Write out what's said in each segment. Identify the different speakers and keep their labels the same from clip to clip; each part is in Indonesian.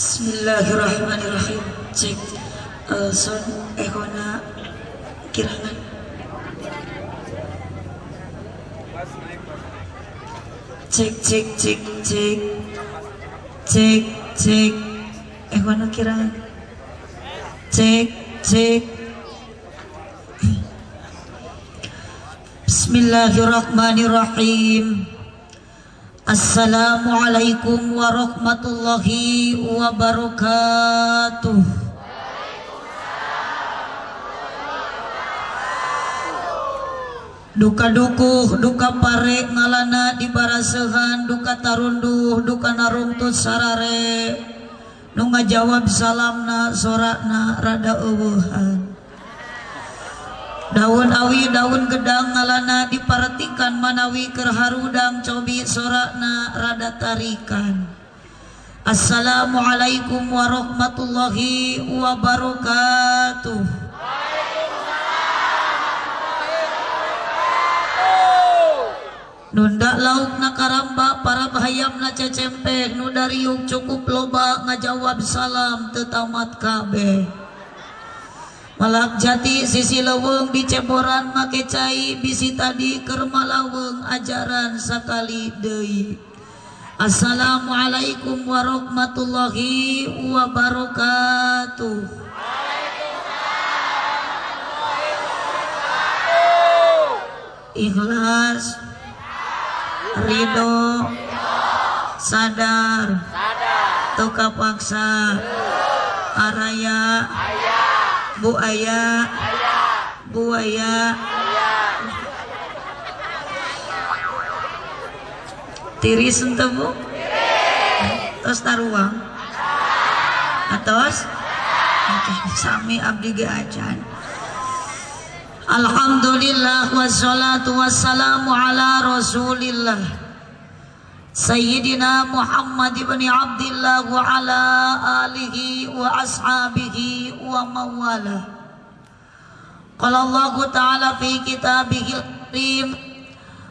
Speaker 1: Bismillahirrahmanirrahim. Cek uh, son ekona kirangan. Cek cek cek cek cek cek ekona kirangan. Cek cek. Bismillahirrahmanirrahim. Assalamualaikum warahmatullahi wabarakatuh. Duka dukuh, duka pare ngalana di barasehan, duka tarunduh, duka narungtut sarare. Nunga jawab salamna sorakna rada eueuhan. Daun awi daun gedang ngalana diperhatikan manawi kerharudang cobi sorakna rada tarikan. Assalamualaikum warahmatullahi wabarakatuh. Nunda lauk na karamba para bahayam na cecempek nu dariuk cukup loba ngajawab salam tetamat kabeh Malak jati sisi leweng di ceboran make cai bisi tadi kermalaweng ajaran sakali deui. Assalamualaikum warahmatullahi wabarakatuh. Ikhlas, ridho, sadar, tuka paksa, araya, buaya buaya tiris ente bu? Terus taruang atas sami abdi ge acan Alhamdulillah wassalatu wassalamu ala rasulillah Sayyidina Muhammad ibn Abdullah wa ala alihi wa ashabihi wa mawala. Qala Allah Ta'ala fi kitabihil karim.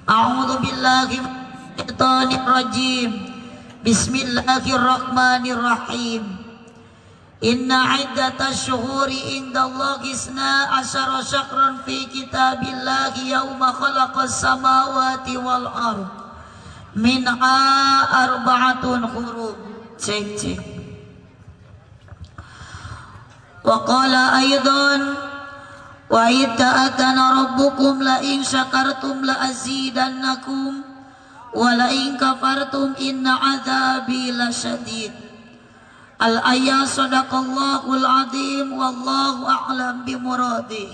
Speaker 1: A'udhu billahi minasyaitonir rajim Bismillahirrahmanirrahim. Inna iddatash syuhuri indallahi isna asyara syakran fi kitabillahi yawma khalaqas samawati wal ardh minha arba'atun huruf cek منها أربعة حروف cek cek وقال أيضا وإذ تأذن ربكم لئن شكرتم لأزيدنكم ولئن كفرتم إن عذابي لشديد. الآية صدق الله العظيم والله أعلم بمراده.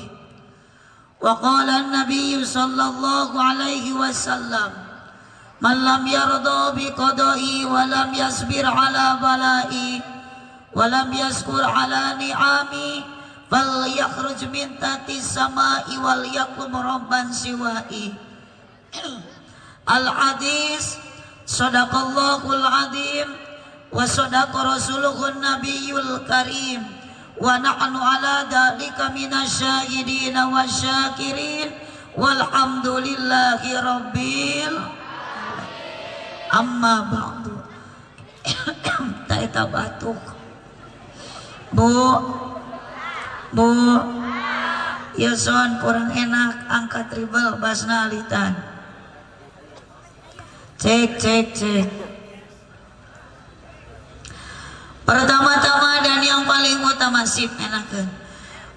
Speaker 1: وقال النبي صلى الله عليه وسلم من لم يرضى بقضائي ولم يصبر على بلائي ولم يشكر على نعامي فليخرج من تحت السماء وليقم ربا سوائي. الحديث صدق الله العظيم وصدق رسوله النبي الكريم. ونحن على ذلك من الشاهدين والشاكرين. والحمد لله رب العالمين. Ba'du. Tak eta batuk bu. Bu. Ya son kurang enak. Angkat ribel basna alitan. Cek cek cek. Pertama-tama dan yang paling utama sip enakan.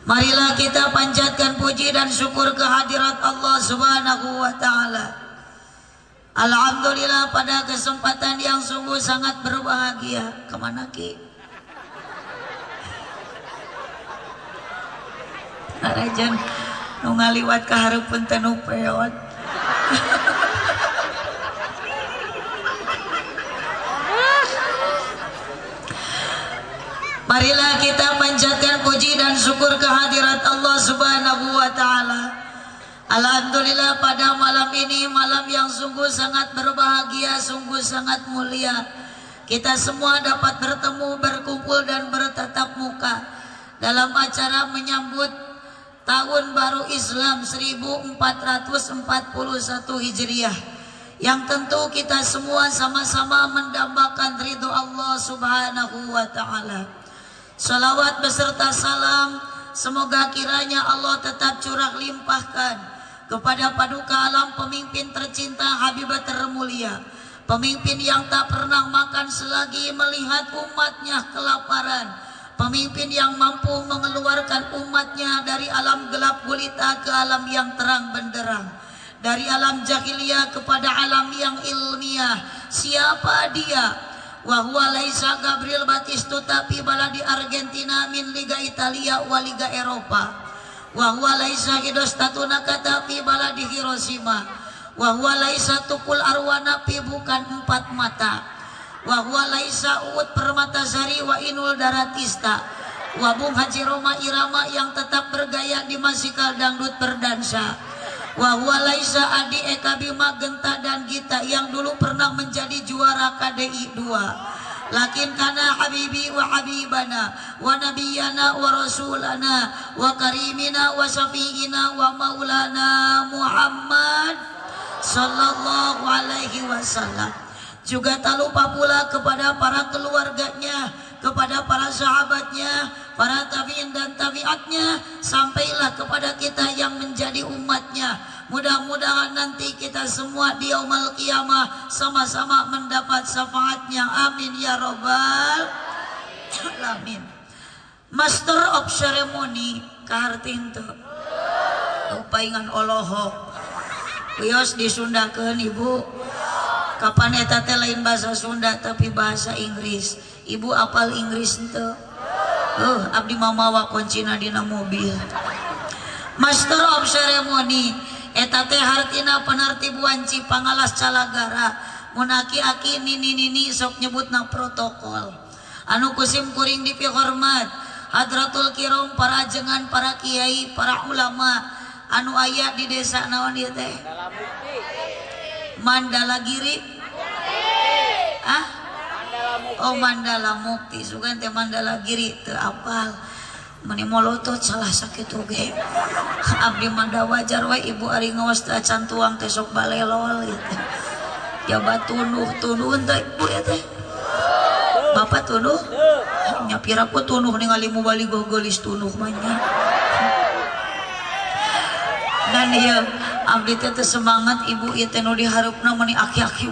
Speaker 1: Marilah kita panjatkan puji dan syukur kehadirat Allah subhanahu wa ta'ala Alhamdulillah pada kesempatan yang sungguh sangat berbahagia. Ke mana Ki? Rajan nu ngaliwat ka hareupeun teh. Marilah kita panjatkan puji dan syukur kehadirat Allah Subhanahu wa taala. Alhamdulillah pada malam ini malam yang sungguh sangat berbahagia, sungguh sangat mulia. Kita semua dapat bertemu, berkumpul dan bertatap muka dalam acara menyambut tahun baru Islam 1441 Hijriah. Yang tentu kita semua sama-sama mendambakan ridho Allah Subhanahu wa taala. Salawat beserta salam semoga kiranya Allah tetap curah limpahkan kepada paduka alam pemimpin tercinta Habibah termulia. Pemimpin yang tak pernah makan selagi melihat umatnya kelaparan. Pemimpin yang mampu mengeluarkan umatnya dari alam gelap gulita ke alam yang terang benderang. Dari alam jahiliyah kepada alam yang ilmiah. Siapa dia? Wahwa laisa Gabriel Batistuta fi baladi Argentina min Liga Italia wa Liga Eropa. Wahwa laisa Hidostatuna kata fi baladi Hiroshima. Wahwa laisa tukul arwana fi bukan empat mata. Wahwa laisa uut permata sari wa inul daratista. Wabung Haji Roma Irama yang tetap bergaya di masikal dangdut berdansa. Wahwa laisa Adi Eka Bima Genta dan Gita yang dulu pernah menjadi juara KDI 2 Lakin kana habibi wa habibana wa nabiyana wa rasulana wa karimina wa syafi'ina wa maulana Muhammad sallallahu alaihi wasallam. Juga tak lupa pula kepada para keluarganya, kepada para sahabatnya, para tabiin dan tabiatnya, sampailah kepada kita yang menjadi umatnya. Mudah-mudahan nanti kita semua di yaumul kiamah sama-sama mendapat syafaatnya. Amin ya robbal alamin. Master of Ceremony kahartin tuh. Upaingan oloho. Wios disundakeun ibu kapan eta teh lain bahasa Sunda tapi bahasa Inggris Ibu apal Inggris tuh uh, Abdi mamawa koncina dina mobil. Master of ceremony eta teh hartina penertibuan Cipangalas Calagara. Munaki aki nini nini sok nyebutna protokol. Anu kusim kuring dipihormat hadratul kirom para jengan para kiai para ulama. Anu ayat di desa naon ieu teh? Mandala giri ah? Oh Mandala Mukti sugan teh Mandala Giri teu apal. Mani molotot salah sakit oge. Abdi manda wajar wae ibu ari ngawas teh acan tuang teh sok balelol gitu. Jabat tunuh tunuh teh ibu ya teh. Bapak tunuh? Nyapira ku tunuh ningali mu bali gogolis tunuh manya dan ieu abdi teh semangat ibu ieu teh nu diharupna mani aki-aki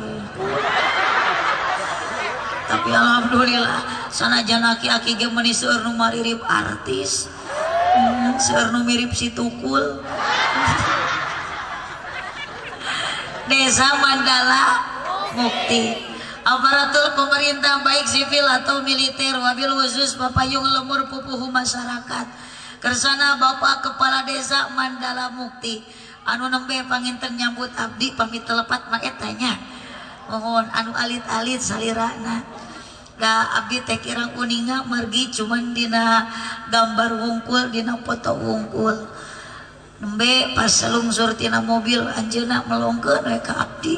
Speaker 1: tapi alhamdulillah sanajan aki-aki ge meuni seueur nu maririp artis hmm, seueur nu mirip si tukul. Desa Mandala Mukti. Aparatur pemerintah baik sipil atau militer wabil khusus papayung lemur pupuhu masyarakat. Kersana Bapak Kepala Desa Mandala Mukti. Anu nembe panginten nyambut abdi pamit telepat mak etanya mohon anu alit-alit salirana da abdi teh kirang kuninga margi cuman dina gambar wungkul dina foto wungkul nembe pas selungsur tina mobil anjeuna melongkeun we ka abdi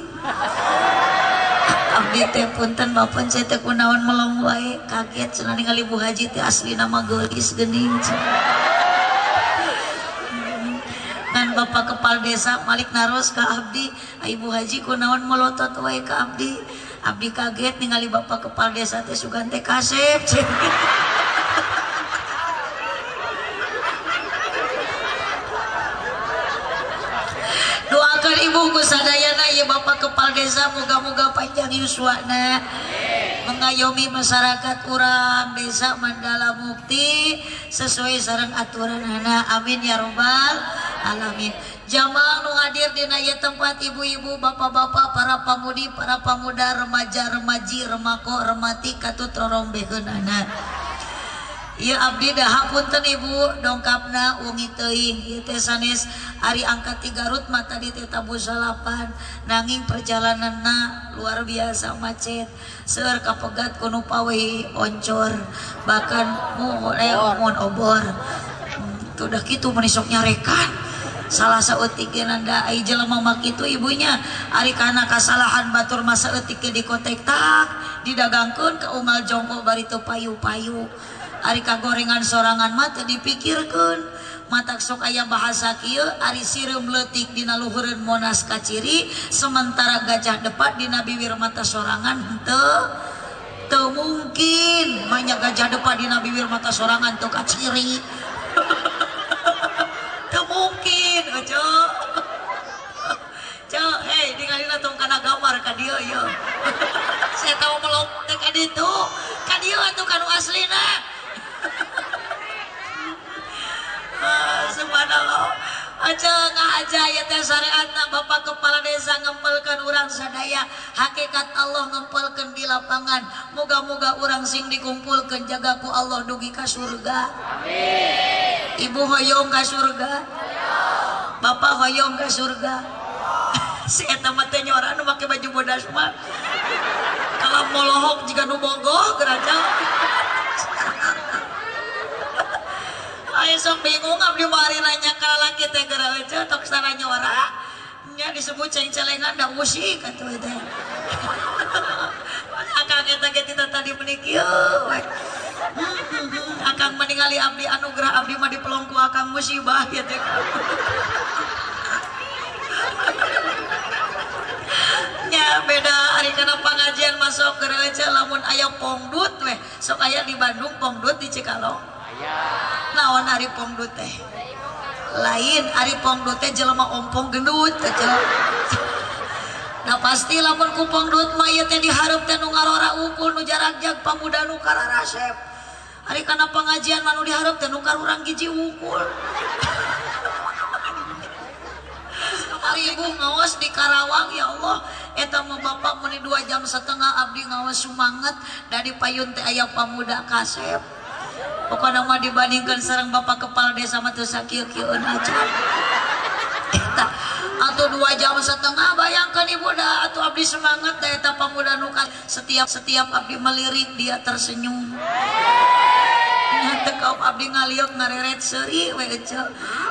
Speaker 1: abdi teh punten bapak saya teh kunaon melong wae kaget cenah ningali Bu Haji teh asli nama gelis geuning cina. Bapak Kepala Desa Malik Naros ke Abdi. Ibu Haji kunaon melotot wae ke Abdi. Abdi kaget ningali Bapak Kepala Desa teh sugan kasep doakan ibu ku sadayana ya Bapak Kepala Desa moga-moga panjang yuswana mengayomi masyarakat urang desa Mandala Mukti sesuai sarang aturan anak amin ya robbal alamin hadir dina ieu tempat ibu-ibu bapak-bapak para pamudi para pemuda remaja-remaji remako remati katut katutorombehunana Ya abdi dahapunten ibu. Dongkapna ungi teuing. Ieu teh sanes ari angkat ti Garut mata di teh tabu salapan. Nanging perjalananna luar biasa macet. Seueur kapegat kunu pawe oncor. Bahkan mohon eh mohon obor. Tuh dah kitu menisok nyarekan salah sautik nanda ai jelema mak itu ibunya. Ari kana kasalahan batur masa eutik di kotek tak. Didagangkeun ke unggal jongko bari teu payu-payu. Ari kagorengan sorangan mata dipikirkan mata sok bahasa kieu ari sireum leutik dina luhureun monas kaciri sementara gajah depat dina bibir mata sorangan henteu. Teu mungkin Manya gajah depan di Nabi Wir mata sorangan tuh kaciri Teu mungkin ojo Cok, hei, tinggalin tong kana gambar ka dia ya. Saya tahu melok teh ka ditu. Ka dia atuh kanu aslina. Ah, subhanallah. Aja ngaja ya teh syariatna Bapak Kepala Desa ngempelkan orang sadaya hakikat Allah ngempelkan di lapangan moga-moga orang sing dikumpulkan jaga ku Allah dugi ka surga Amin Ibu hoyong ka surga Bapak hoyong ka surga si eta mah teh nyora nu make baju bodas mah. Kalau molohok jika nu bogoh geraja. Ayo sok bingung abdi mari nanya ka lalaki teh geura tok sana nyora nya disebut ceng-celengan da musik atuh teh. Akang eta ge tadi meniki akang meninggali abdi anugerah abdi mah dipelongku akang musibah ya teh ya beda. Hari karena pengajian masuk gereja lamun ayah pongdut weh sok ayah di Bandung pongdut di Cikalong. Naon hari pongdut teh? Lain hari pongdut teh jelema ompong gendut kecil nah pasti lamun ku pongdut mayatnya diharap teh nu ngarora ukul nu jarak jag pamuda nu kararasep hari karena pengajian manu diharap teh nu karurang giji ukul. ibu ngawas di Karawang ya Allah. Eta mau bapak meni dua jam setengah abdi ngawas semangat dari payun teh ayah pamuda kasep. Pokoknya mah dibandingkan sarang bapak kepala desa mah teu sakieu-kieueun aja atau dua jam setengah bayangkan ibu dah atau abdi semangat dah eta pamuda nuka setiap setiap abdi melirik dia tersenyum kaum abdi ngaliok ngareret seri wece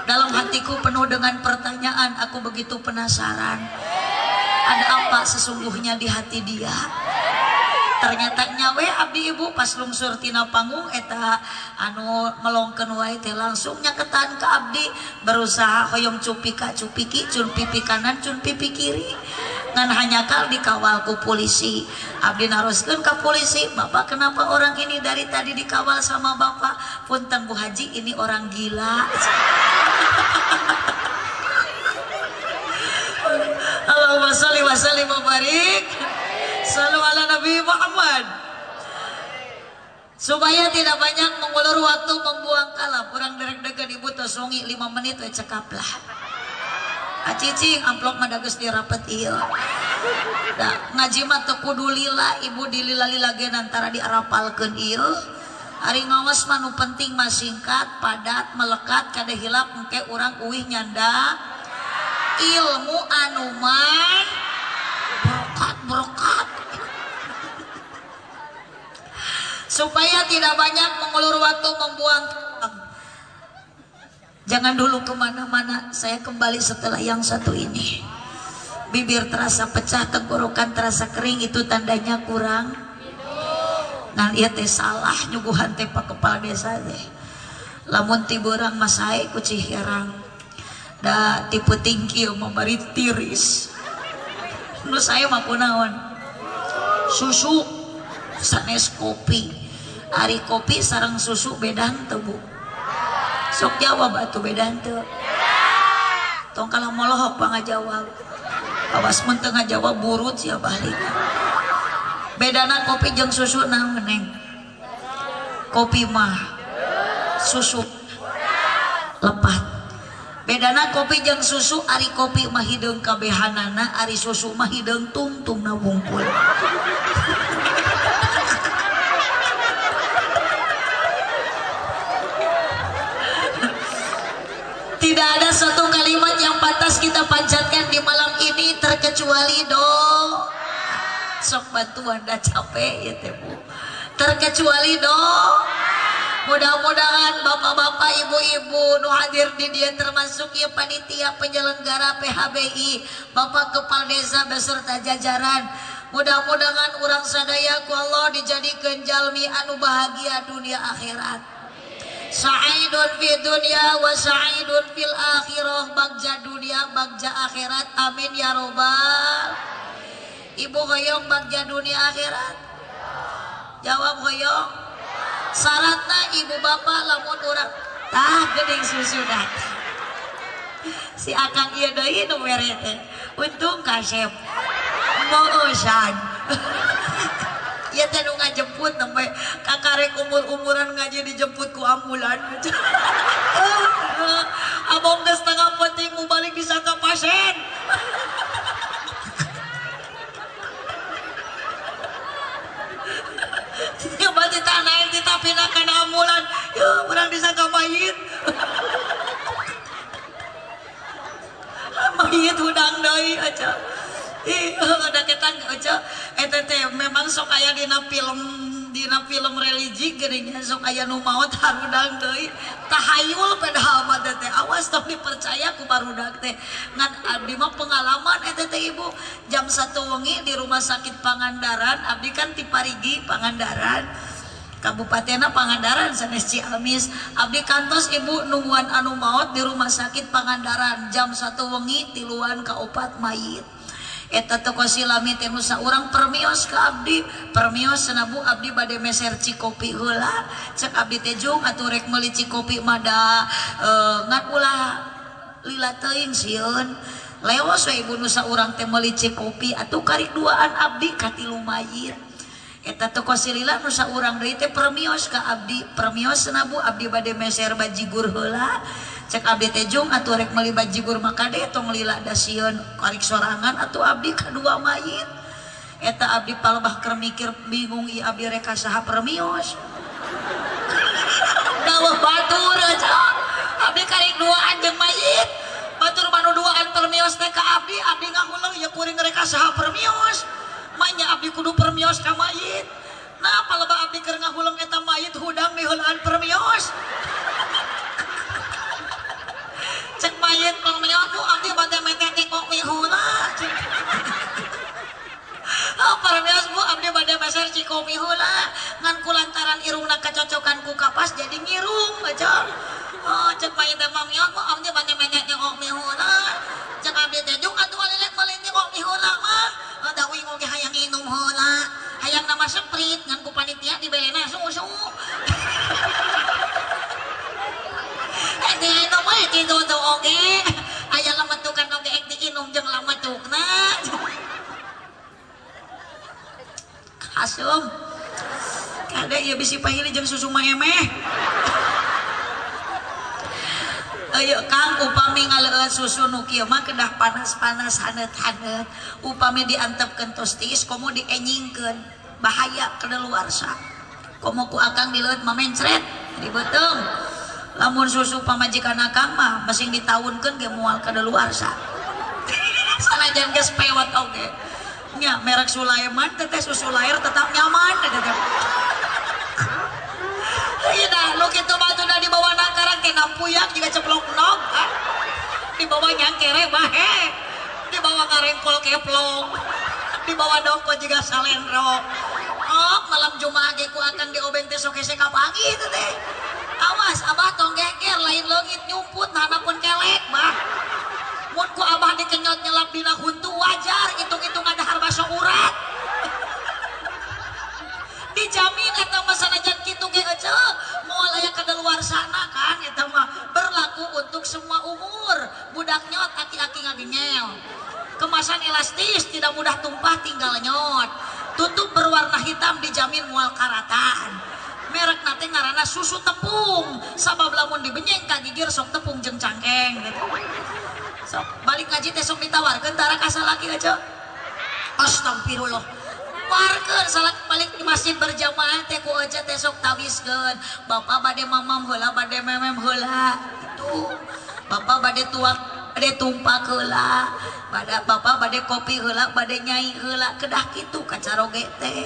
Speaker 1: dalam hatiku penuh dengan pertanyaan aku begitu penasaran. Ada apa sesungguhnya di hati dia ternyata nyawe abdi ibu pas lungsur tina panggung eta anu melongkeun wae teh langsung nyaketan ke abdi berusaha hoyong cupi ka cupiki cun pipi kanan cun pipi kiri. Ngan hanya kal dikawal ku polisi. Abdi naroskeun ke polisi bapak kenapa orang ini dari tadi dikawal sama bapak? Punten bu haji ini orang gila. Allahumma salli wa sallim wa barik Salam ala Nabi Muhammad. Supaya tidak banyak mengulur waktu membuang kalam. Kurang derek degen ibu tosongi 5 menit we cekap lah acicing amplop madagus dirapet iya. Da, ngaji mah teu kudu lila ibu dilila-lila gen antara diarapalkeun ieu Ari ngawas manu penting mah singkat, padat, melekat, kada hilap engke urang uih nyanda. Ilmu anuman supaya tidak banyak mengulur waktu membuang jangan dulu ke mana-mana saya kembali setelah yang satu ini. Bibir terasa pecah tenggorokan terasa kering itu tandanya kurang. Nah lihat teh salah nyuguhan teh pak kepala desa deh. Lamun tiburang masai kucih herang. Da tipe tinggi memberi tiris. Nu saya mah kunaon susu sanes kopi ari kopi sarang susu bedan tebu. Sok jawab atuh bedan teu tong kalau molohok bang jawab awas mun teu ngajawab burut sia balik. Bedana kopi jeung susu naon neng. Kopi mah susu lepat. Bedana kopi jeung susu ari kopi mah hideung kabehanana ari susu mah hideung tungtung na wungkul tidak ada satu kalimat yang pantas kita panjatkan di malam ini terkecuali doa sok bantuan dah capek ya teh terkecuali doa mudah-mudahan bapak-bapak ibu-ibu nu hadir di dia termasuk ya panitia penyelenggara PHBI bapak kepala desa beserta jajaran. Mudah-mudahan orang sadaya ku Allah dijadikan jalmi anu bahagia dunia akhirat. Sa'idun fi dunia wa sa'idun fil akhirah. Bagja dunia bagja akhirat. Amin ya robbal ibu hoyong bagja dunia akhirat? Jawab hoyong. Syaratnya ibu bapak lamun orang tah gedeng susu datang si akang iya deui nu mere teh. Untung kasep moosan Iya teh nu ngajemput nembe kakarek umur-umuran ngaji dijemput ku ambulan. Abong geus tengah penting mu balik disangka pasien Berarti tanah kita pindahkan ambulan. Ya orang disangka mayit mayit hudang deui aja. Ih ada kita aja. Eta teh memang sok aya dina film Dina film religi gerinya sok aya nu maot harudang deui. Tahayul padahal mah teh awas tong dipercaya ku barudak teh. Ngan abdi mah pengalaman eta teh Ibu. Jam 1 wengi di rumah sakit Pangandaran, abdi kan ti Parigi Pangandaran. kabupatenna Pangandaran sanes Ciamis Abdi kantos ibu nungguan anu maut di rumah sakit Pangandaran jam satu wengi tiluan ka opat mayit eta toko silami teh nusa urang permios ke abdi. Permios senabu abdi bade meser cikopi heula. Cek abdi teh jung atuh rek meuli cikopi mada e, ngan ulah lila teuing sieun. Leos we ibu nusa urang teh meuli cikopi atuh karik duaan abdi katilu mayir Eta toko silila nusa urang deui teh permios ka abdi. Permios senabu abdi bade meser bajigur heula. Cek abdi teh jung atuh rek meuli bajigur makade tong lila da sieun karik sorangan atuh abdi kadua mayit. Eta abdi palebah keur mikir bingung i abdi rek saha permios dawuh batur aja abdi karik duaan jeung mayit. Batur manu duaan permios teh ka abdi abdi ngahuleung ya kuring rek saha permios Manya abdi kudu permios ka mayit. Nah palebah abdi keur ngahuleung eta mayit hudang miheulaan permios geser cikopi hula nganku lantaran irungna kecocokan ku kapas jadi ngirung bacong oh cek main teh mamiot mah amnya banyak banyak kasum kada ieu bisi pahili jeung susu mah emeh. Ayo Kang upami ngaleun susu nu kieu mah kedah panas-panas haneut-haneut upami diantepkeun tostis komo dienyingkeun. Bahaya kedaluarsa komo ku akang dileut mamencret dibeuteung lamun susu pamajikan akang mah masing ditaunkeun ge moal kedaluarsa sanajan geus pewet oge nya merek Sulaiman teteh susu lahir tetap nyaman teteh Iya dah, lu gitu batu dah di bawah nakaran kena puyak juga ceplok nok. Di bawah nyangkere bahe. Di bawah ngarengkol keplong. Di bawah dongko juga salendro. Oh, malam Jumat ge ku akan diobeng teh sok hese kapangi tumpah tinggal nyot. Tutup berwarna hitam dijamin mual karatan. Merek nanti ngarana susu tepung. Sabab lamun dibenyeng kagigir sok tepung jeung cangkeng gitu. Balik ngaji teh sok ditawarkeun tara ka laki aja astagfirullah. Warkeun salat balik di masjid berjamaah teh ku aja teh sok bapak bade mamam heula bade memem heula. Itu bapak bade tuak badai tumpak heula bade bapa bade kopi heula bade nyai heula kedah gitu kacaroge teh.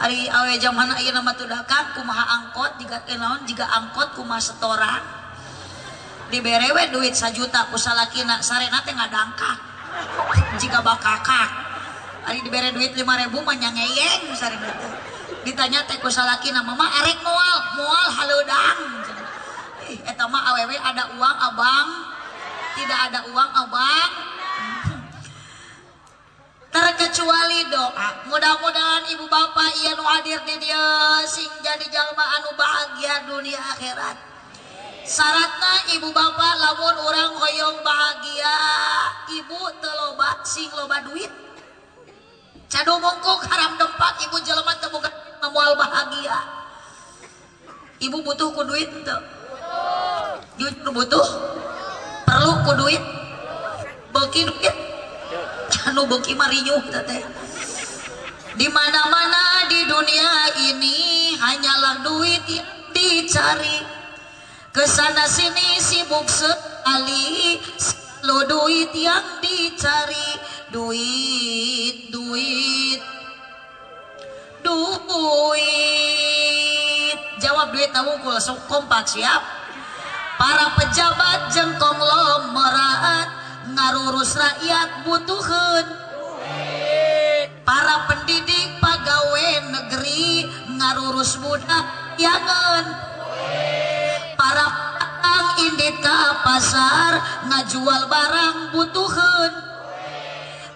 Speaker 1: Ari awe zaman ayeuna nama tudakan kumaha angkot jiga kenaon jiga angkot kumaha setoran. Diberewe duit sajuta kusalakina sarena teh ngadangkak jiga bakakak. Ari dibere duit lima ribu manyangeyeng sarena teh. Ditanya teh kusalakina mama erek moal mual haludang. Eta mah awewe ada uang abang. Tidak ada uang abang. terkecuali doa. Mudah-mudahan ibu bapak iya nu hadir di dia sing jadi jalma anu bahagia dunia akhirat. Syaratnya ibu bapak lamun orang hoyong bahagia ibu teloba sing loba duit. Cado mongkok haram dempak ibu jelema teu boga ngamual bahagia. Ibu butuh ku duit jujur butuh ku duit. Beki duit. Anu beki marinyuh di mana-mana di dunia ini hanyalah duit yang dicari. Ke sana sini sibuk sekali lo duit yang dicari. Duit duit. Duit. Jawab duit kamu langsung kompak siap para pejabat jengkong lomerat ngarurus rakyat butuhun para pendidik pegawai negeri ngarurus budak yangan para petang indit ke pasar ngajual barang butuhun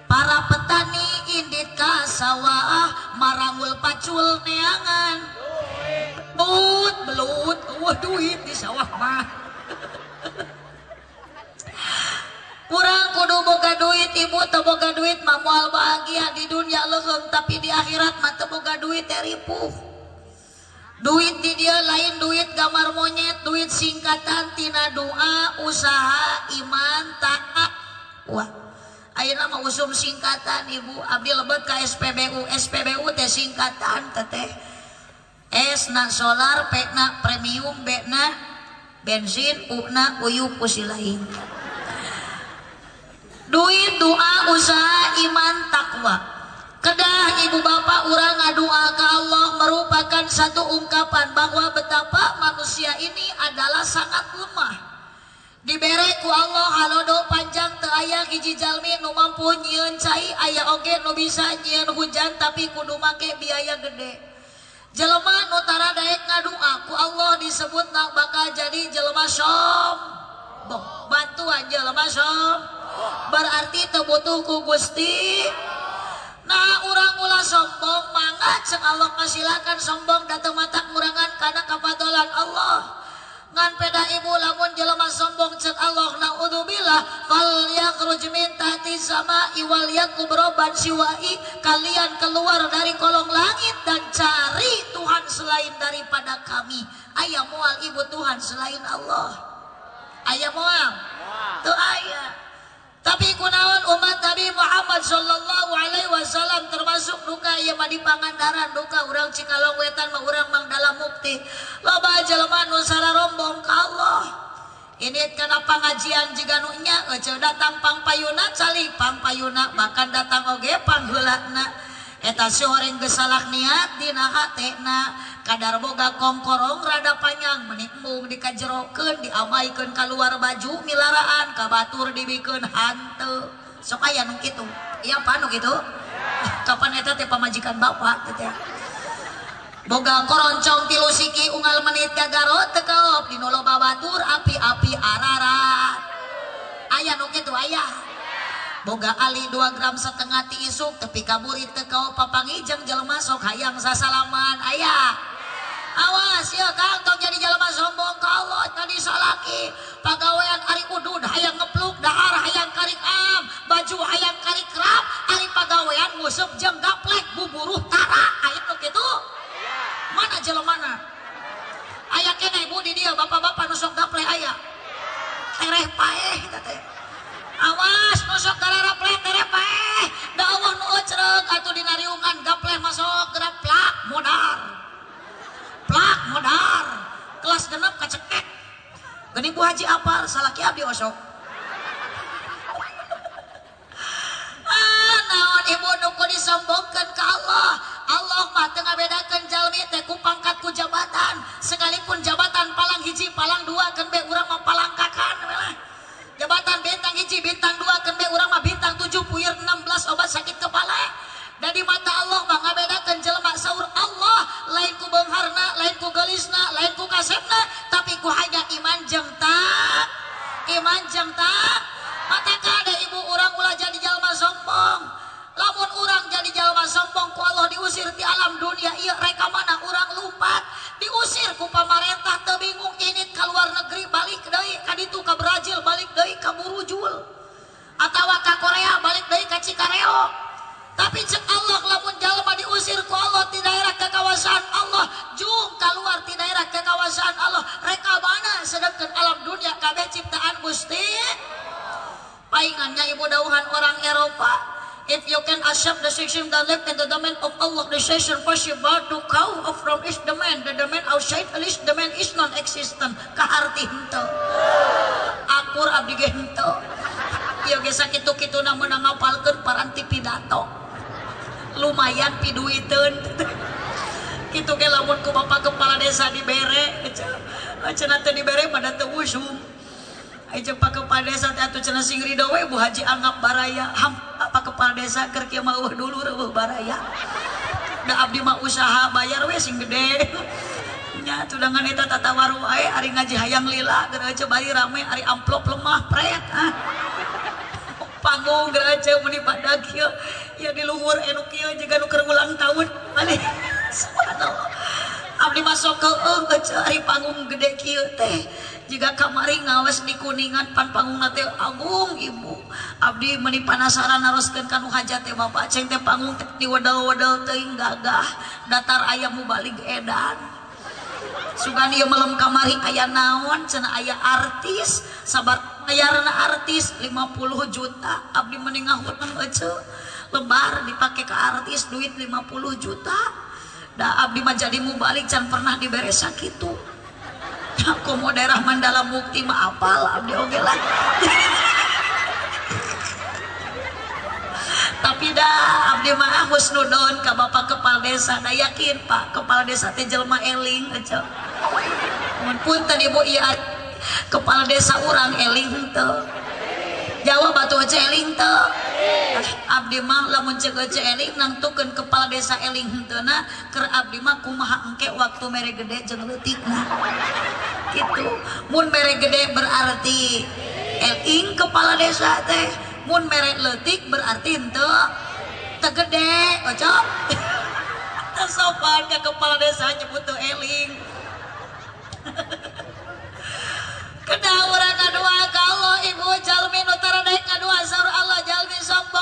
Speaker 1: para petani indit ke sawah marangul pacul neangan. Belut belut wah duit di sawah mah kurang kudu boga duit ibu teu boga duit mah bahagia di dunia leheum tapi di akhirat mah teu boga duit teripu duit di dia lain duit gambar monyet duit singkatan tina doa usaha iman taat. Wah ayeuna mah usum singkatan ibu. Abdi lebet ka SPBU SPBU teh singkatan teteh S na solar P na premium B na bensin U na uyup usilain. Duit doa usaha iman takwa. Kedah ibu bapak orang ngadua ke Allah merupakan satu ungkapan bahwa betapa manusia ini adalah sangat lemah. Dibere ku Allah halodo panjang teu aya hiji jalmi nu mampu nyieun cai aya oge nu bisa nyieun hujan tapi kudu make biaya gede jelema nu tara daek ngadua ku Allah disebut nak bakal jadi jelema sombong bantuan jelema sombong berarti terbutuh ku Gusti. Nah orang ulah sombong mangga cek Allah ngasilakan sombong datang mata murangan karena kapadolan Allah ngan peda ibu lamun jelema sombong cek Allah naudzubillah fal yakhruj min tahti sama iwal yakubroban siwai kalian keluar dari kolong langit dan cari Tuhan selain daripada kami. Ayah mual ibu Tuhan selain Allah. Ayah mual. Tuh ayah tapi kunaon umat Nabi Muhammad Sallallahu Alaihi Wasallam termasuk duka yang di Pangandaran duka orang Cikalong Wetan mah orang mang dalam mukti. Loba jelema nu rombong ka Allah. Ini kena pengajian jika nunya ece datang pangpayuna cali pangpayuna bahkan datang oge pangheulana eta horeng gesalak niat dina hatena kadar boga kongkorong rada panjang menikmung dikajerokeun diamaikan keluar baju milaraan kabatur dibikin hantu sok aya nu kitu. Iya apa nu kitu? Kapan eta teh pamajikan bapak teh? Boga koroncong tilu siki unggal menit gagarot tekeup dinu loba batur api-api ararat aya nu kitu aya. Boga ali dua gram setengah ti isuk tepi kaburit tekau papangijeng jelema sok hayang sasalaman ayah awas ya kang tong jadi jelema sombong. Ka Allah tadi salaki pagawean ari udud hayang ngepluk dahar hayang karik am baju hayang karik rap ari pagawean nguseup jeung gaplek buburuh tara. Aya nu kitu mana jelemana aya kene ibu di dia bapak-bapak nusuk gaplek aya tereh paeh teh. Awas nusuk garara plek tereh paeh da Allah atuh dinariungan gaplek haji apa? Salaki abdi osok The decision possible to of from is the man. The domain outside least the man is non-existent. Kaharti hento. Akur abdi ge hento. Ieu ge sakitu-kitu namun ngapalkeun paranti pidato. Lumayan piduiteun. Kitu ge lamun ku bapak kepala desa dibere, cenah teu dibere pada teu. Aja pak kepala desa teh atuh cenah sing ridho we Bu Haji anggap baraya. Ham apa kepala desa keur kieu dulu reueuh baraya. Da abdi mah usaha bayar we sing gede. Nya tudangan eta tatawaru wae ari ngaji hayang lila geureuh bari rame ari amplop lemah pret. Ah. Panggung geureuh muni badag kieu. Ya di luhur anu kieu jiga nu keur ulang tahun. Mani. Subhanallah. Abdi masuk ke eh, ari panggung gede kieu teh. Jika kamari ngawas di kuningan pan panggung teh agung ibu. Abdi meni panasaran naroskeun kanu hajat teh bapak. Ceng teh panggung teh diwadal-wadal teuing gagah. Datar ayam balik edan. Sugan ieu malam kamari aya naon cenah aya artis. Sabar bayarna artis 50 juta. Abdi meni ngahuteun ece lebar dipake ke artis duit 50 juta. Da abdi mah jadi balik can pernah dibere sakitu mau daerah Mandala Mukti mah apal abdi oge lah. Tapi dah abdi mah husnudon ke bapak kepala desa. Dah yakin pak kepala desa teh jelma eling aja pun tadi ibu iya kepala desa orang eling henteu Jawa batu aja eling teu abdi mah lamun cek eling nangtukeun kepala desa eling hentena ker abdi mah kumaha engke waktu mere gede jeung leutikna gitu mun mere gede berarti eling kepala desa teh mun mere leutik berarti henteu tegede ojo sopan ke kepala desa nyebut tuh eling. Kena orang kedua kalau ibu jalmi nutara naik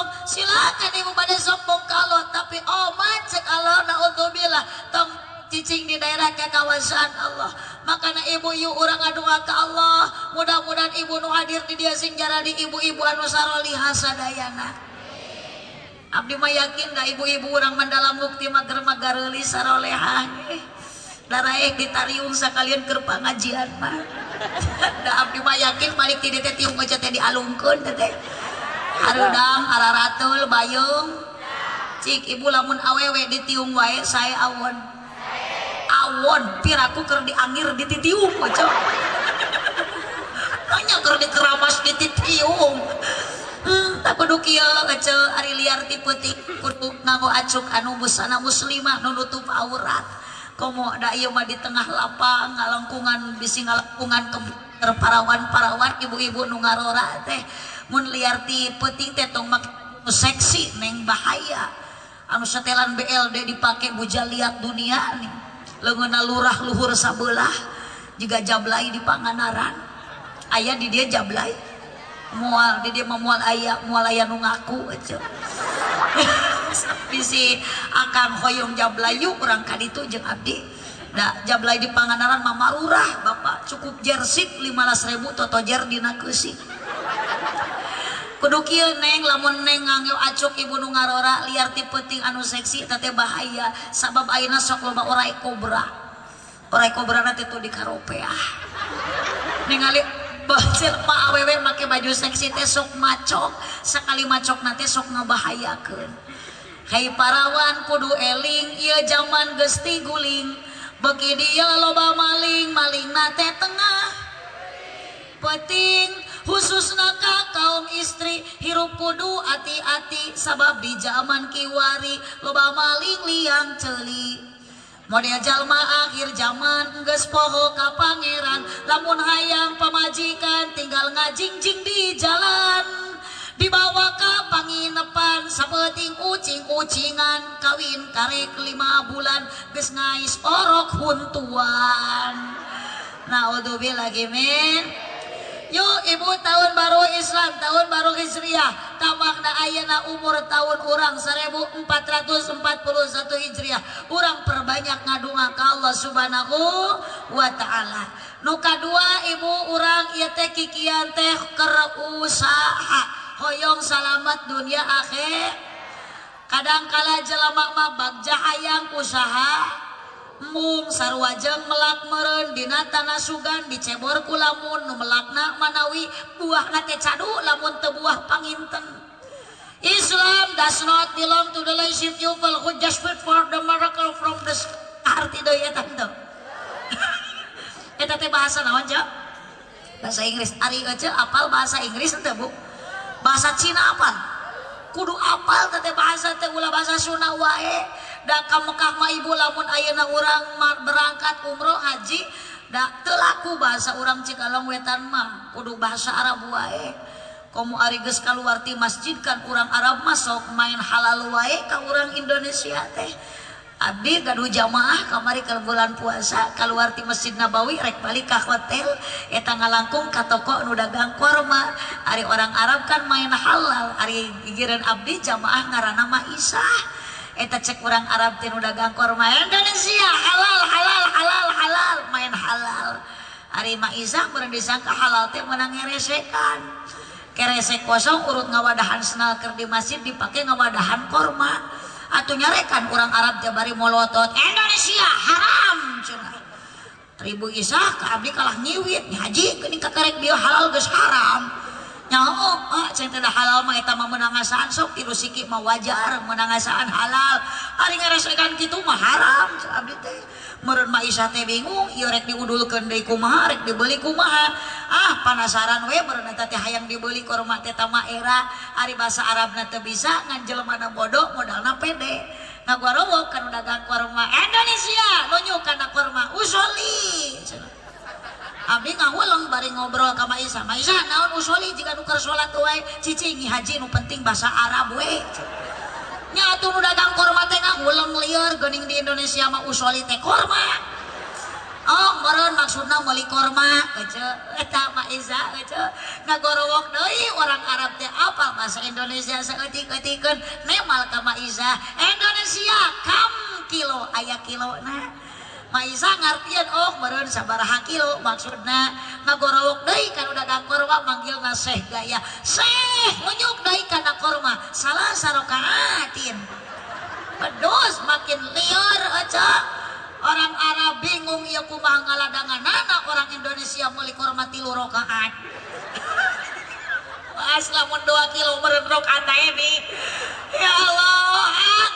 Speaker 1: sombong silakan ibu pada sombong kalau tapi oh macet Allah naudzubillah. Tong cicing di daerah ke kawasan Allah makanya ibu yuk orang ngadua ke Allah. Mudah-mudahan ibu nu hadir di dia sing di ibu-ibu anu saroli hasadayana. Abdi mah yakin dah ibu-ibu orang mendalam bukti mager magareli sarolehan? Darah eh ditariung sekalian ke pengajian mah. Abdi mah yakin balik ti teh tiung aja teh dialungkeun teh Arudang Araratul Bayung. Cik Ibu lamun awewe ditiung wae saya awon. Awon piraku keur diangir dititiung pocok Tanya keur dikeramas dititiung hmm, tak kudu kieu ngece ari liar ti peuting kudu nganggo acuk anu busana muslimah nu nutup aurat. Komo da ieu mah di tengah lapang ngalengkungan bisi ngalengkungan ke parawan-parawan ibu-ibu nu ngarora teh. Mun liar ti peuting teh tong make seksi neng bahaya. Anu setelan BLD dipake buja liat dunia nih leungeunna lurah luhur sabelah juga jablay di Panganaran. Ayah di dia jablay mual di dia memual ayah mual ayah nu ngaku aja bisi akan hoyong jablayu orang kali itu jeng abdi Nah, jablay di Panganaran mama lurah Bapak cukup jersik 15 ribu toto jer dina keusi. Kudu kieu neng lamun neng ngangil acuk ibu nu ngarora liar ti penting anu seksi tete bahaya sabab ayeuna sok loba orai kobra. Orai kobra nanti teh di karopeah. Ningali bacil pak awewe make baju seksi teh sok macok sekali macok nanti sok ngabahayakeun Hai parawan kudu eling ieu zaman gesti guling bagi dia loba maling maling nate tengah. Peting khusus naka kaum istri hirup kudu ati-ati sabab di zaman kiwari. Loba maling liang celi. Model jalma akhir zaman geus poho ka pangeran. Lamun hayang pamajikan tinggal ngajingjing di jalan. Dibawa ke panginepan sapeting ucing-ucingan kawin karek lima bulan geus ngais orok huntuan. Naudzubillah min Yuk ibu tahun baru Islam tahun baru Hijriah. Tamakna ayana umur tahun orang 1441 Hijriah. Orang perbanyak ngadunga ke Allah subhanahu wa ta'ala. Nuka dua ibu orang iya teh kikian teh usaha hoyong selamat dunia akhir kadangkala jelema mah bagja hayang usaha mung sarwajeng melak meren dina tanah sugan dicebor ku lamun nu melakna manawi buah nate cadu lamun tebuah panginten. Islam does not belong to the lazy few who just wait for the miracle from the arti deui eta teu eta teh bahasa naon ja bahasa Inggris. Ari aja apal bahasa Inggris teu Bu. Bahasa Cina apa kudu apal tete bahasa teh ulah bahasa Sunda wae. Da ka Mekah mah ibu lamun ayeuna urang berangkat umroh haji da teu laku bahasa urang Cikalong wetan mah kudu bahasa Arab wae. Komo ari geus kaluar ti masjid kan urang Arab masuk main halal wae ka urang Indonesia teh. Abdi gaduh jamaah kamari ke bulan puasa keluarti Masjid Nabawi rek balik ke hotel. Eta ngalangkung ka toko nu dagang korma. Ari orang Arab kan main halal. Ari gigiran abdi jamaah ngaranna mah Isah. Eta cek orang Arab teh nu dagang korma Indonesia halal halal halal halal main halal. Ari mah Isah meureun disangka halal teh menang ngeresekan. Keresek kosong urut ngawadahan senal keur di masjid dipake ngawadahan korma. atau nyarekan orang Arab Jabari molotot Indonesia haram cuna ribu isah ke abdi kalah nyiwit haji kening kakarek dia halal geus haram. Nyaho oh, ceng tidak halal mah eta mah menangasaan sok tiru sikik mah wajar menangasaan halal. Ari ngarasakan kitu mah haram abdi teh. merenmaisate bingung ieu rek diudulkeun deui kumaha rek dibeli kumaha? Ah panasaran we meren eta teh hayang dibeli korma tetama era. Ari basa arabna teu bisa nganjel mana bodoh modalna pede. Ngagorowo kan dagang korma Indonesia lonyo kana korma usoli. Abdi ngawulung bari ngobrol ka Maisa Maisa naon usoli? Jika nuker sholat wae cicingi haji nu penting basa Arab we. nyatu dagang kurma teh ulang liar gening di Indonesia mah usoli teh kurma oh meren maksudna meuli kurma ece, eta mah Iza ece, ngagorowok deui orang Arab teh apa bahasa Indonesia saeutik-eutikeun nemal ka mak Iza. Indonesia kam kilo aya kilo nah Maiza ngartian oh meren sabaraha kilo maksudna. Ngagorowok deui kan udah dagang kurma manggil na Syekh gaya. Seh menyuk deui kana korma salah sarokaatin. Pedus makin liar aja. Orang Arab bingung ya kumaha ngaladangan anak orang Indonesia meuli korma tilu rokaat. Pas lamun 2 kilo meren rokaat ya Allah. ah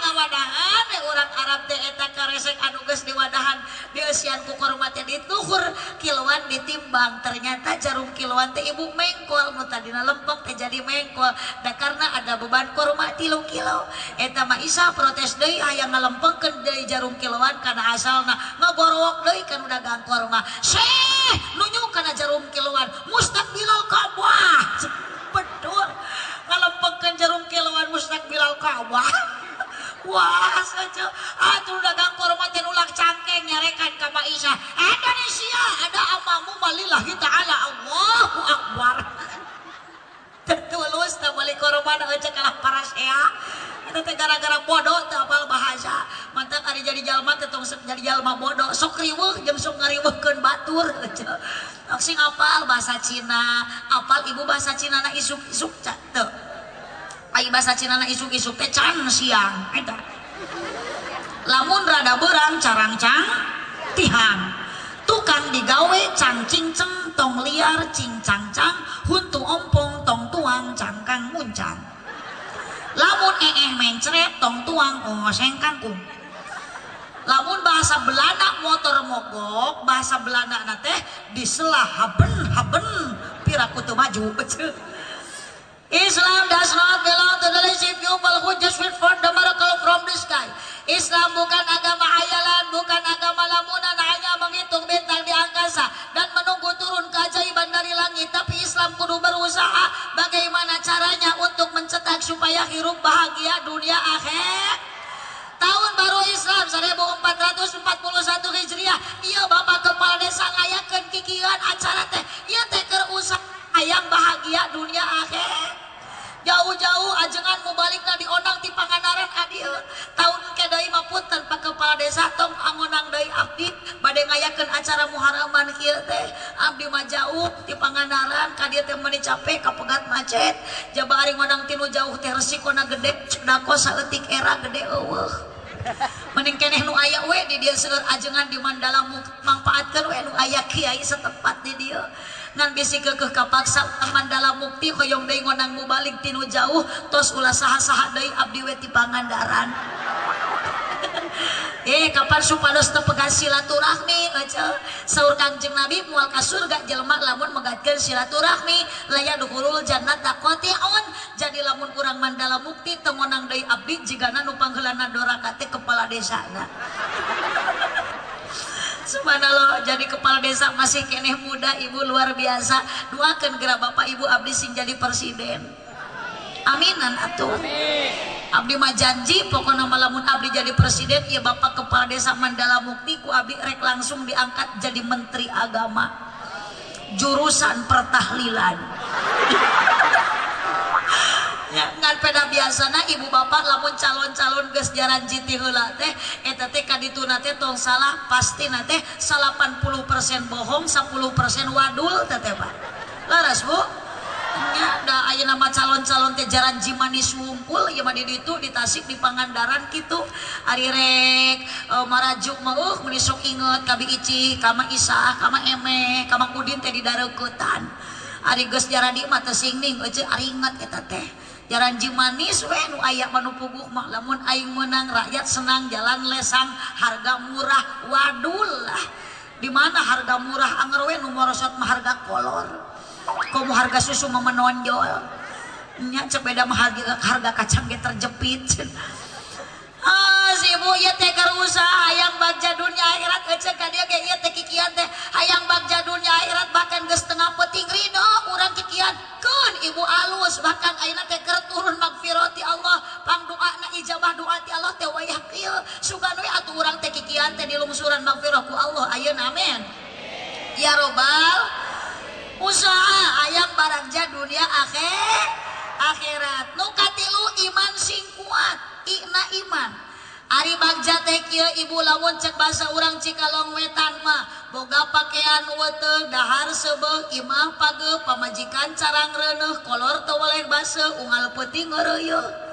Speaker 1: ngawadahan eh, orang Arab teh eta karesek anu geus diwadahan. Dieusian ku kukormati dituhur kiloan ditimbang. Ternyata jarum kiloan teh ibu mengkol mutadina lempeng teh jadi mengkol. Da karena ada beban kurma tilu kilo. Eta mah isa protes deui hayang ngalempengkeun deui jarum kiloan kana asalna. Ngagorowok deui kan udah gang kurma syeh nunjuk kana jarum kiloan. Mustaqbilal kabah betul ngalempengkeun jarum kiloan mustaqbilal kabah wah saja. Atuh dagang korma teh ulah cangkeng nyarekan ka Maisha Indonesia ada amamu malillahi taala Allahu akbar. Tertulus tak balik korban aja kalah parasea itu teh gara-gara bodoh teh apal bahasa. Mantap hari jadi jalma teh jadi jalma bodoh. Sok riweuh jeung sok ngariweuhkeun batur. Sing apal bahasa Cina? Apal ibu bahasa Cina na isuk-isuk teu. Ayo bahasa Cina na isuk-isuk teh can siang eta. Lamun rada berang carang cang tihang tukang digawe cang cinceng tong liar cincang cang huntu ompong tong tuang cangkang muncang lamun ee mencret tong tuang oseng kangkung lamun bahasa Belanda motor mogok bahasa Belanda na teh diselah haben haben piraku tuh maju Islam does not belong to the lazy people who just wait for the miracle from the sky. Islam bukan agama hayalan, bukan agama lamunan, hanya menghitung bintang di angkasa dan menunggu turun keajaiban dari langit. Tapi Islam kudu berusaha tak supaya hirup bahagia dunia akhir. Tahun baru Islam 1441 Hijriah. Iya Bapak Kepala Desa ngayakeun kikian acara teh. Iya teh keur usah hayang bahagia dunia akhir. jauh-jauh ajengan mubaliknya di onang di Panganaran Adil tahun kedai mapun tanpa kepala desa tong angonang dari abdi. Badai ngayakeun acara muharaman kieu teh. Abdi mah jauh di Panganaran kadia teh meni capek kapegat macet. Jaba ari ngonang tinu jauh teh resikona gede cedako saeutik era gede eueuh. Mending keneh nu aya we di dieu seueur ajengan di Mandala manfaatkeun we nu aya kiai setempat di dieu ngan bisi kekeh kapaksa Mandala Mukti hoyong deui ngonang balik tinu jauh tos ulah saha-saha deui abdi Pangandaran. Eh kapan supados tepegan silaturahmi? Aja saur kangjeng nabi mual ka surga jelema lamun megatkeun silaturahmi. Laya duhurul jannat on jadi lamun kurang mandala mukti tengonang deui abdi jigana nu pangheulana doraka teh kepala desana Subhanallah jadi kepala desa masih keneh muda ibu luar biasa. Doakan gerak bapak ibu abdi sing jadi presiden. Aminan atuh. Abdi mah janji pokoknya malamun Abdi jadi presiden ya Bapak Kepala Desa Mandala Mukti ku Abdi rek langsung diangkat jadi Menteri Agama. Jurusan pertahlilan ngan peda biasana ibu bapak lamun calon-calon geus jaranji ti heula teh eta teh kadituna teh tong salah pasti nate 80% bohong 10% wadul teh Pak. Laras Bu. Ada aya nama calon-calon tejaran jimanis wungkul ya mah itu di Tasik di Pangandaran gitu ari rek uh, marajuk mah uh meuni sok kabi ici kama Isa kama Eme kama Udin teh di dareuketan ari geus jaradi mah teu singning eueuh ari inget eta teh jaran jimanis we nu aya manu puguh mah. Lamun aing menang rakyat senang jalan lesang harga murah. Wadul lah. Di mana harga murah? Anger we nu morosot mah harga kolor. Kamu harga susu mau menonjol. Nya cepeda mah harga, harga kacang ge terjepit. Ah si ibu ya teh usaha hayang bagja dunia akhirat ece ka dia ge ieu teh kikian teh hayang bagja dunia akhirat bahkan geus tengah peting ridho urang kikian keun ibu alus. Bahkan ayeuna teh turun magfirati Allah pang na ijabah doa ti Allah teh wayah kieu. Sugan we atuh urang teh kikian teh dilungsuran magfirah ku Allah. Ayeuna amin ya robbal usaha ayam barangja dunia akhir akhirat nukatilu iman sing kuat ikna iman Ari Bagja Tekio Ibu lamun cek bahasa urang Cikalong wetan mah. Boga pakaian wete dahar seubeuh imah page pamajikan carang reneh kolor teu basa unggal peuting ngeroyok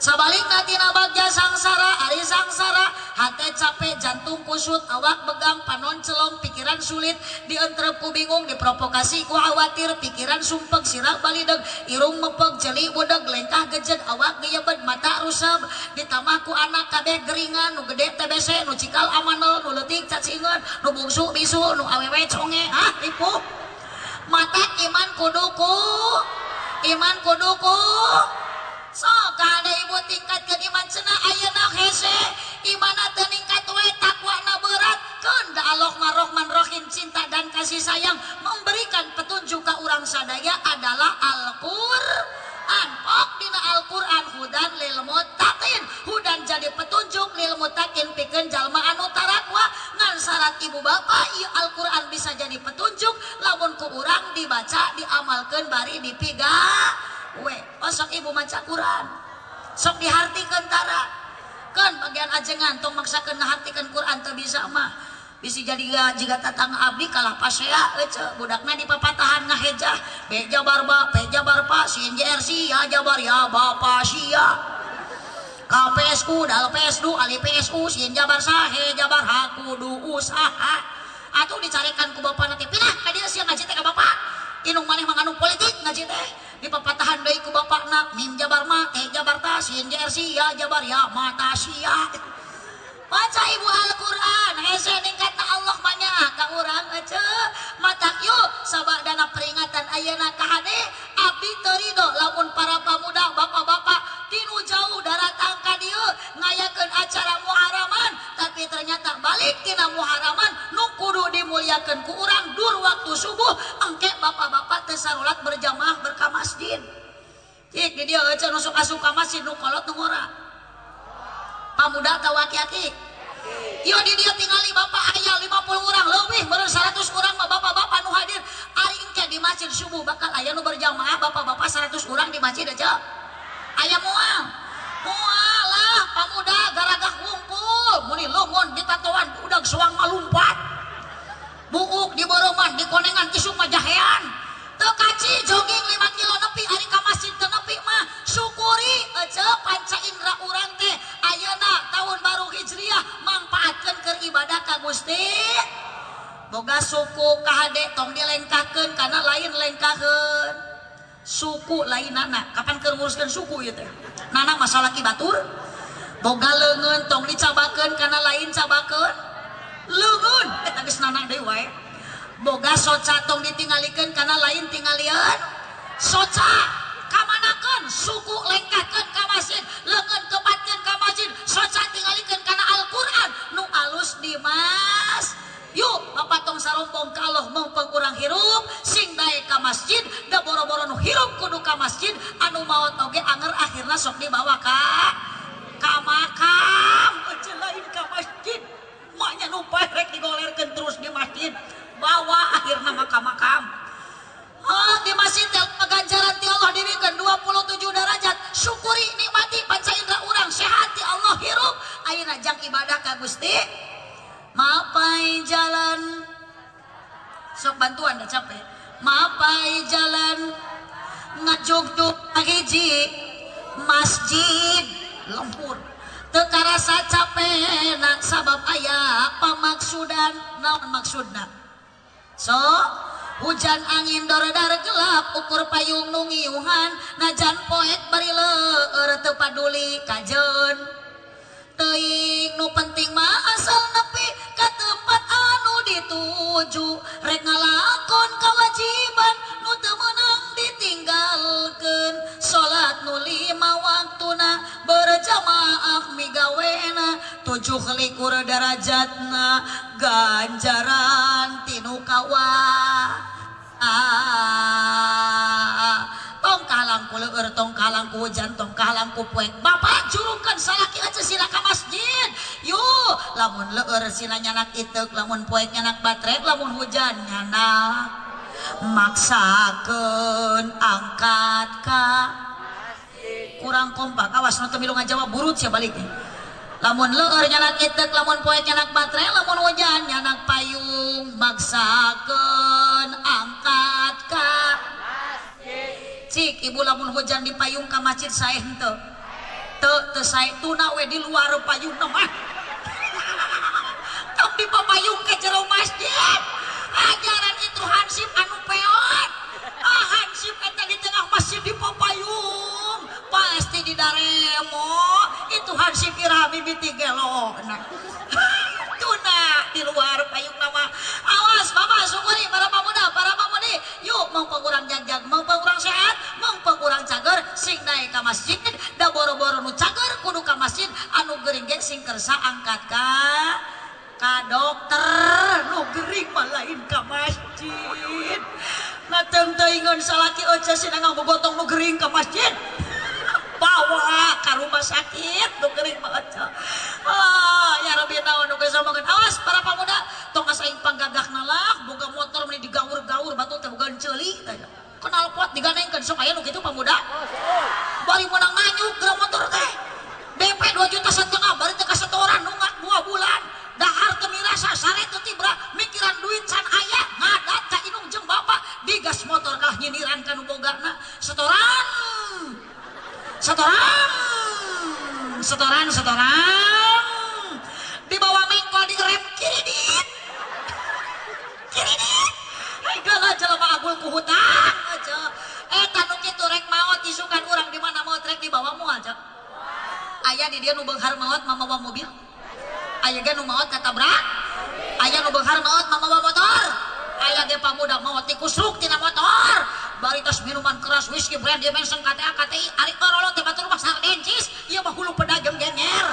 Speaker 1: natina bagja sangsara ari sangsara. Hati capek jantung kusut awak begang panon celong pikiran sulit. Dientrep ku bingung diprovokasi ku khawatir. Pikiran sumpek sirak balideg. Irung mepeg jeli budeg lengkah gejet awak geyebed mata rusab ditambah ku anak kabeh geringan nu gede TBC nu cikal amanel nu letik cacingan nu bungsu bisu nu awewe conge. Ah ripu mata iman kuduku iman kuduku so ka ibu tingkat kediman sena ayeuna hese tong maksakan ngahartikan Quran tak bisa mah. Bisa jadi jika tatang abdi kalah pasea ece budakna di papatahan ngahejah beja barba beja barpa sin jersey ya jabar ya bapak sia. KPSU dal PSU ali PSU sin jabar sahe jabar haku du usaha atau dicarikan ku bapak nanti pindah kadi siang ngaji teh bapak inung maneh manganu politik ngaji teh. Di papatahan deui ku bapakna mim jabar ma eh jabar ta sin jersey ya jabar ya mata sia baca ibu Alquran. Hese ningkatna Allah banyak. Ka urang ece matak yuk sabak dana peringatan ayeuna ka hade abdi terido lamun para pamuda bapak-bapak tinu jauh daratang ka dieu ngayakeun acara muharaman. Tapi ternyata balik tina muharaman nu kudu dimuliakeun ku urang dur waktu subuh. Engke bapak-bapak teu berjamaah berka masjid. Cik, di dia ece nu suka-suka masjid nu kolot nu ngora. Pamuda atau aki-aki Yo di dia tinggali bapak ayah 50 orang. Lebih baru 100 orang bapak-bapak nu hadir. Ari engke di masjid subuh. Bakal ayah nu berjamaah bapak-bapak 100 orang di masjid aja. Ayah mual. Lah pamuda garagah ngumpul. Muni lungun di tatoan udah suang malumpat buuk di boroman di konengan isuk majahean tekaji jogging 5 kilo nepi hari ka masjid teu nepi mah syukuri aja panca indra urang teh. Ayeuna tahun baru hijriah manfaatkeun keur ibadah ka Gusti. Boga suku ka hade tong dilengkakeun kana lain lengkakeun suku lain nana. Kapan keur nguruskeun suku ieu teh? Nana masalah ki batur boga leungeun tong dicabakeun kana lain cabakeun. Leungeun. Eh, Eta geus nanang deui wae. boga soca tong ditinggalikan karena lain tinggalian soca kamanakan suku lengkatkan ke masjid lengan kepatkan ke masjid. Soca tinggalikan karena Al-Quran? Nu alus dimas yuk papatong sarompong kalau mau pengurang hirup sing naik ke masjid da boro-boro nu hirup kudu ke masjid. Anu mau toge anger akhirnya sok dibawa ka makam lain ke masjid. Maknya nu rek digolerkan terus di masjid. Bawa akhirna maka makam Oh, di masjid ganjaran ti Allah dibikeun 27 derajat. Syukuri nikmati panca indra urang sehat ti Allah hirup. Ayeuna jang ibadah ka Gusti. Mapai jalan sok bantuan dah capek. Mapai jalan ngajuk-juk hiji masjid lempur. Teu karasa capek nak sabab aya pamaksudan naon maksudna. so hujan angin dor-dar gelap ukur payung nungiuhan najan poet bari leur teu paduli kajeun. Teuing nu penting mah asal nepi ka tempat anu dituju rek ngalakon kewajiban nu teu meunang ditinggalkeun. Salat nu lima waktuna berjamaah migawe nujulikur darajatna ah, ah, ah tong kalangku leur tong kalangku hujan tong kalangku poek Bapak jurukan salaki aja sila ka masjid. Yuk lamun leur sila nyanak itek lamun poek nyanak baterai lamun hujan nyanak. Maksakeun angkat ka. Kurang kompak. Awas nonton milu ngajawab burut siya baliknya. lamun luhur nyanak itek lamun poe nyanak baterai lamun hujan nyanak payung. Maksakeun angkat ka masjid. Cik ibu lamun hujan di payung ka masjid sae henteu. Teu teu sae tuna we di luar payung mah. Tapi payung ke jero masjid. Ajaran itu hansip anu peot. Ah hansip eta di tengah masjid di papayung pasti di daremo. Tuhan bibiti gelo tuna di luar payung nama awas Bapak syukuri. Para pemuda para pemudi. Yuk mau pengurang janjang mau pengurang sehat mau pengurang cager. Sing naik ke masjid da boro-boro nu cager kudu ke masjid. Anu gering ge sing kersa angkat ka ka dokter. Nu gering malain ke masjid. Na tentu ingon salaki oce sinangang bogotong nu gering ke masjid. bawa ke rumah sakit. Nu gering maca ah ya rabbi naon nu geus awas para pamuda tong asaing panggagak nalak boga motor meni digaur-gaur batu teh boga ceuli kenal pot diganengkeun sok aya nu kitu pamuda bari menang nganyuk geura motor teh. DP 2 juta setengah bari teh kasetoran nunggak 2 bulan. Dahar teu mirasa sare teu tibra mikiran duit can aya ngadat ka inung jeung bapak digas motor kalah nyiniran ka nu bogarna setoran. Setoran setoran setoran. Di bawah mengkol di rem kiri dit. Kiri dit. Gala jelema agul ku hutang aja eta nu kitu rek maot isukan urang di mana maot rek di bawah mu aja aya di dia nu beunghar maot mamawa mobil. Aya ge nu maot katabrak aya nu beunghar maot mamawa motor. Aya ge pamuda maot dikusruk tina motor baritas minuman keras whisky brand dimension KTA KTI ari korolo teh batur mah sardencis ieu mah hulu pedagang genger.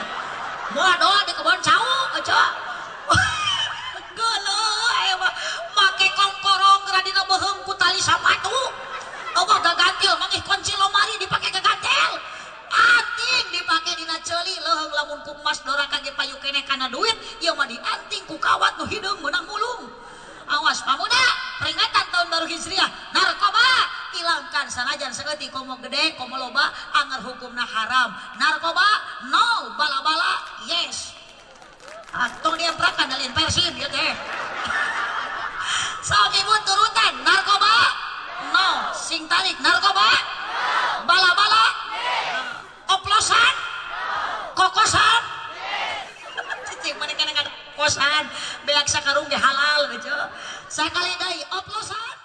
Speaker 1: Moal doa di kebon cau aja geuleuh aya mah make kongkorong radina beheung ku tali sapatu Allah gagantil mangih kunci lomari dipake gagantil anting dipake dina ceuli leuheung lamun ku emas dora kage payu kene kana duit ieu mah dianting ku kawat nu hideung meunang mulung. Awas pamuda peringatan tahun baru hijriah. Narkoba Quran sanajan seketi komo gede komo loba anger hukumna haram. Narkoba no bala-bala yes. Atau dia perakan dari persin ya teh suami so, turutan narkoba no. Sing tarik narkoba bala-bala oplosan kokosan. Cicing mereka dengan kosan karung, sakarung halal gitu sekali dai oplosan.